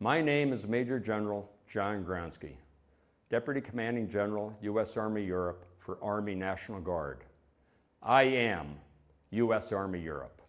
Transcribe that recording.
My name is Major General John Gronski, Deputy Commanding General, U.S. Army Europe for Army National Guard. I am U.S. Army Europe.